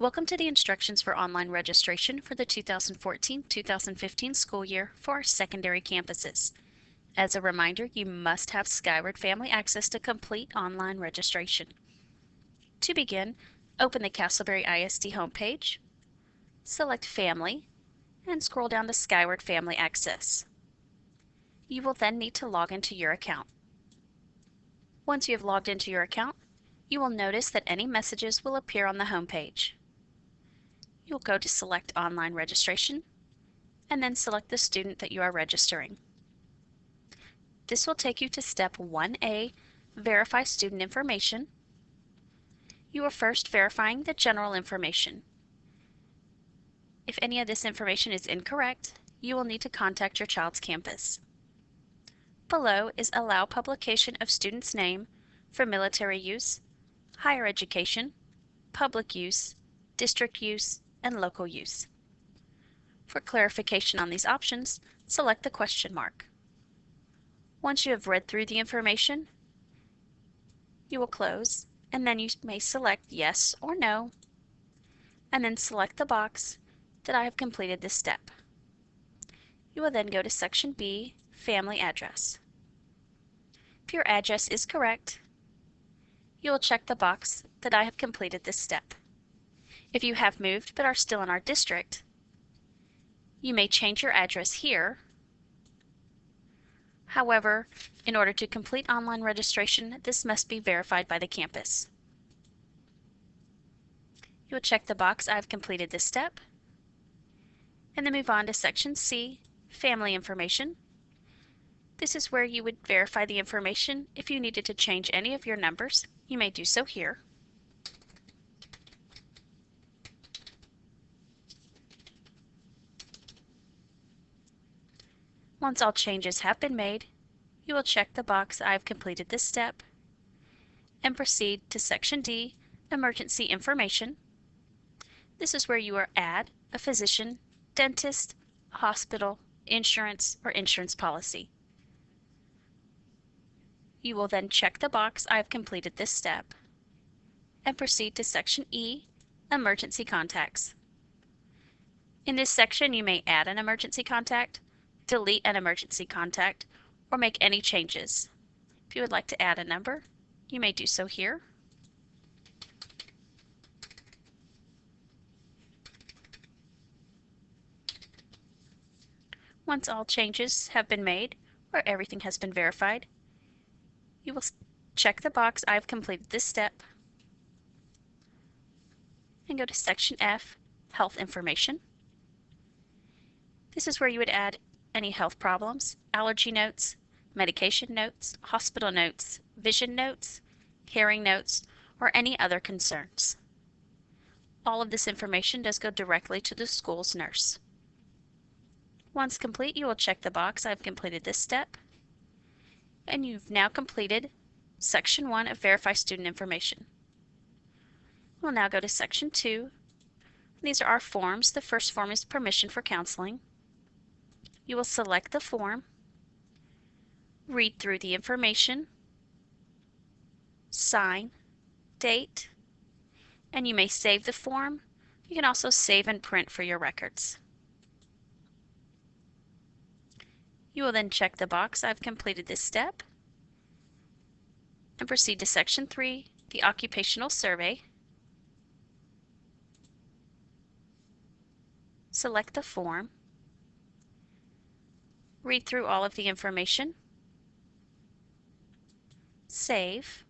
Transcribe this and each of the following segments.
Welcome to the instructions for online registration for the 2014-2015 school year for our secondary campuses. As a reminder, you must have Skyward Family Access to complete online registration. To begin, open the Castleberry ISD homepage, select Family, and scroll down to Skyward Family Access. You will then need to log into your account. Once you have logged into your account, you will notice that any messages will appear on the home page. You'll go to Select Online Registration and then select the student that you are registering. This will take you to Step 1A, Verify Student Information. You are first verifying the general information. If any of this information is incorrect, you will need to contact your child's campus. Below is Allow Publication of Student's Name for military use, higher education, public use, district use, and local use. For clarification on these options, select the question mark. Once you have read through the information, you will close, and then you may select yes or no, and then select the box that I have completed this step. You will then go to Section B, Family Address. If your address is correct, you will check the box that I have completed this step. If you have moved but are still in our district, you may change your address here. However, in order to complete online registration, this must be verified by the campus. You will check the box I've completed this step and then move on to Section C, Family Information. This is where you would verify the information. If you needed to change any of your numbers, you may do so here. Once all changes have been made, you will check the box I've completed this step and proceed to Section D, Emergency Information. This is where you are add a physician dentist, hospital, insurance, or insurance policy. You will then check the box I have completed this step and proceed to Section E, Emergency Contacts. In this section, you may add an emergency contact, delete an emergency contact, or make any changes. If you would like to add a number, you may do so here. Once all changes have been made, or everything has been verified, you will check the box I've completed this step and go to Section F, Health Information. This is where you would add any health problems, allergy notes, medication notes, hospital notes, vision notes, hearing notes, or any other concerns. All of this information does go directly to the school's nurse. Once complete, you will check the box I've completed this step. And you've now completed Section 1 of Verify Student Information. We'll now go to Section 2. These are our forms. The first form is Permission for Counseling. You will select the form, read through the information, sign, date, and you may save the form. You can also save and print for your records. You will then check the box I've completed this step and proceed to Section 3, the Occupational Survey. Select the form, read through all of the information, save,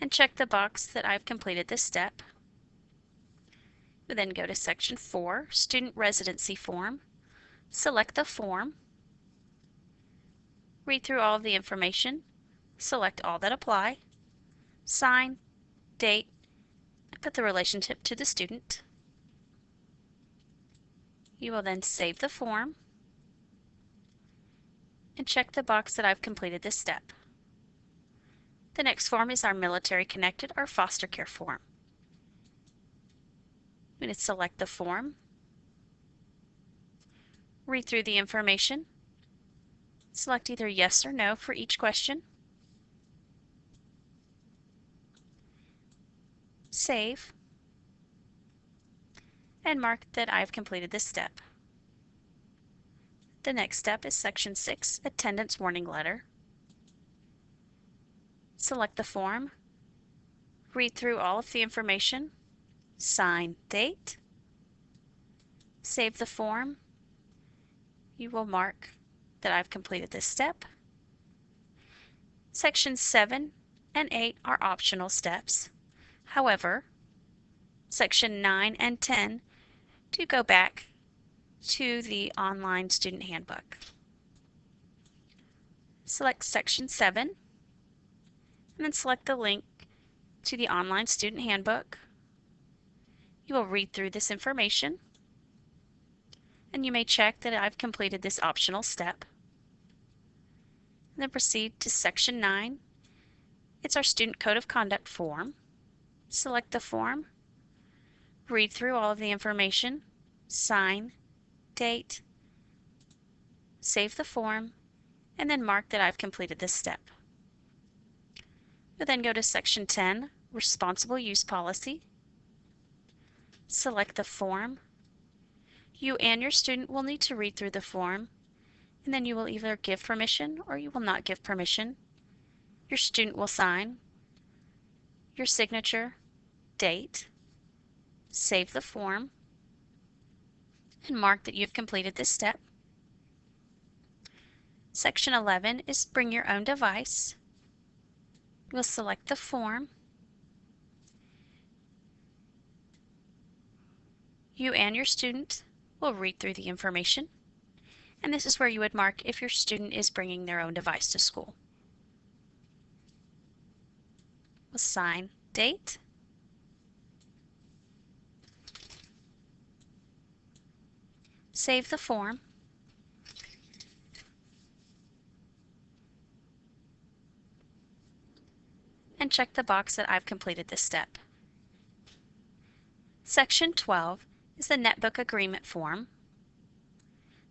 and check the box that I've completed this step. We then go to Section 4, Student Residency Form, select the form, read through all of the information, select all that apply, sign, date, put the relationship to the student. You will then save the form and check the box that I've completed this step. The next form is our military connected or foster care form. I'm going to select the form, read through the information, Select either yes or no for each question. Save. and mark that I've completed this step. The next step is Section 6, Attendance Warning Letter. Select the form, read through all of the information, sign date, save the form. You will mark that I've completed this step. Sections 7 and 8 are optional steps. However, Section 9 and 10 do go back to the online student handbook. Select Section 7 and then select the link to the online student handbook. You will read through this information and you may check that I've completed this optional step. And then proceed to Section 9. It's our Student Code of Conduct form. Select the form, read through all of the information, sign, date, save the form, and then mark that I've completed this step. You'll then go to Section 10, Responsible Use Policy. Select the form. You and your student will need to read through the form, and then you will either give permission or you will not give permission. Your student will sign, your signature, date, save the form, and mark that you've completed this step. Section 11 is Bring Your Own Device. We'll select the form. You and your student will read through the information, and this is where you would mark if your student is bringing their own device to school. We'll sign date, save the form, and check the box that I've completed this step. Section 12 is the netbook agreement form.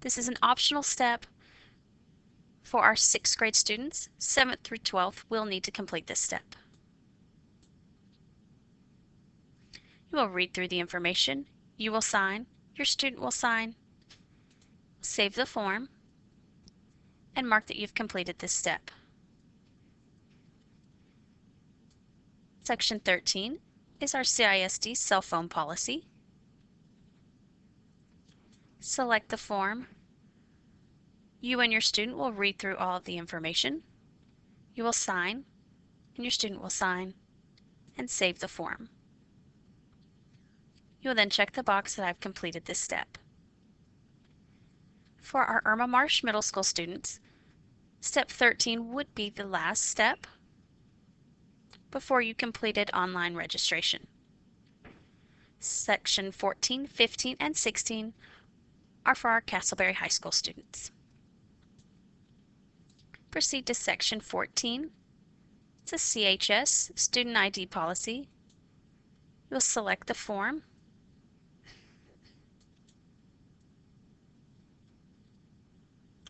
This is an optional step for our 6th grade students. 7th through 12th will need to complete this step. You will read through the information, you will sign, your student will sign, save the form, and mark that you've completed this step. Section 13 is our CISD cell phone policy. Select the form. You and your student will read through all of the information. You will sign, and your student will sign, and save the form. You will then check the box that I've completed this step. For our Irma Marsh Middle School students, step 13 would be the last step before you completed online registration. Section 14, 15, and 16 are for our Castleberry High School students. Proceed to Section 14. It's a CHS Student ID policy. You'll select the form.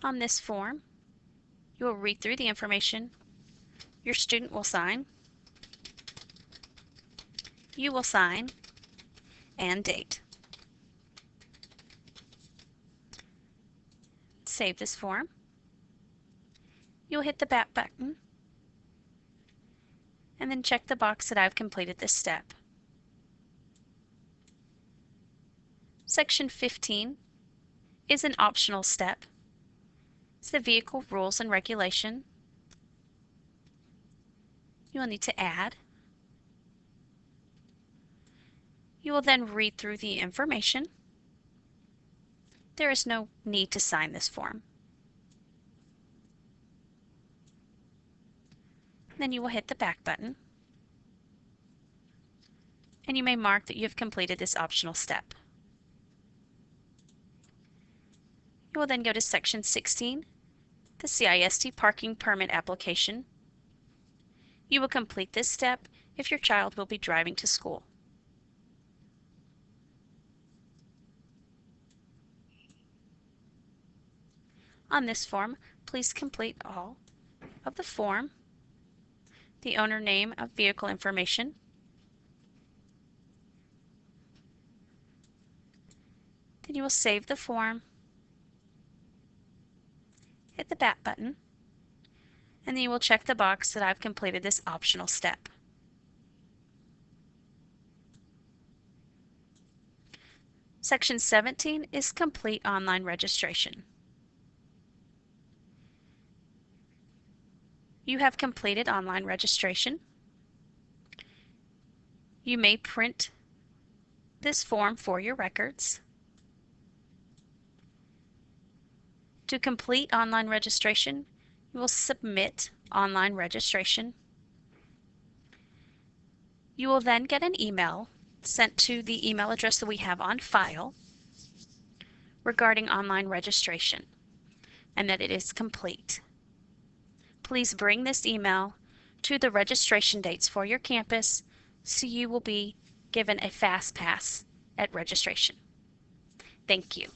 On this form, you will read through the information. Your student will sign. You will sign and date. Save this form. You'll hit the back button and then check the box that I've completed this step. Section 15 is an optional step. The vehicle rules and regulation. You will need to add. You will then read through the information. There is no need to sign this form. Then you will hit the back button. And you may mark that you have completed this optional step. You will then go to Section 16, the CISD Parking Permit Application. You will complete this step if your child will be driving to school. On this form, please complete all of the form, the owner name of vehicle information, Then you will save the form, the back button, and then you will check the box that I've completed this optional step. Section 17 is complete online registration. You have completed online registration. You may print this form for your records. To complete online registration, you will submit online registration. You will then get an email sent to the email address that we have on file regarding online registration and that it is complete. Please bring this email to the registration dates for your campus so you will be given a fast pass at registration. Thank you.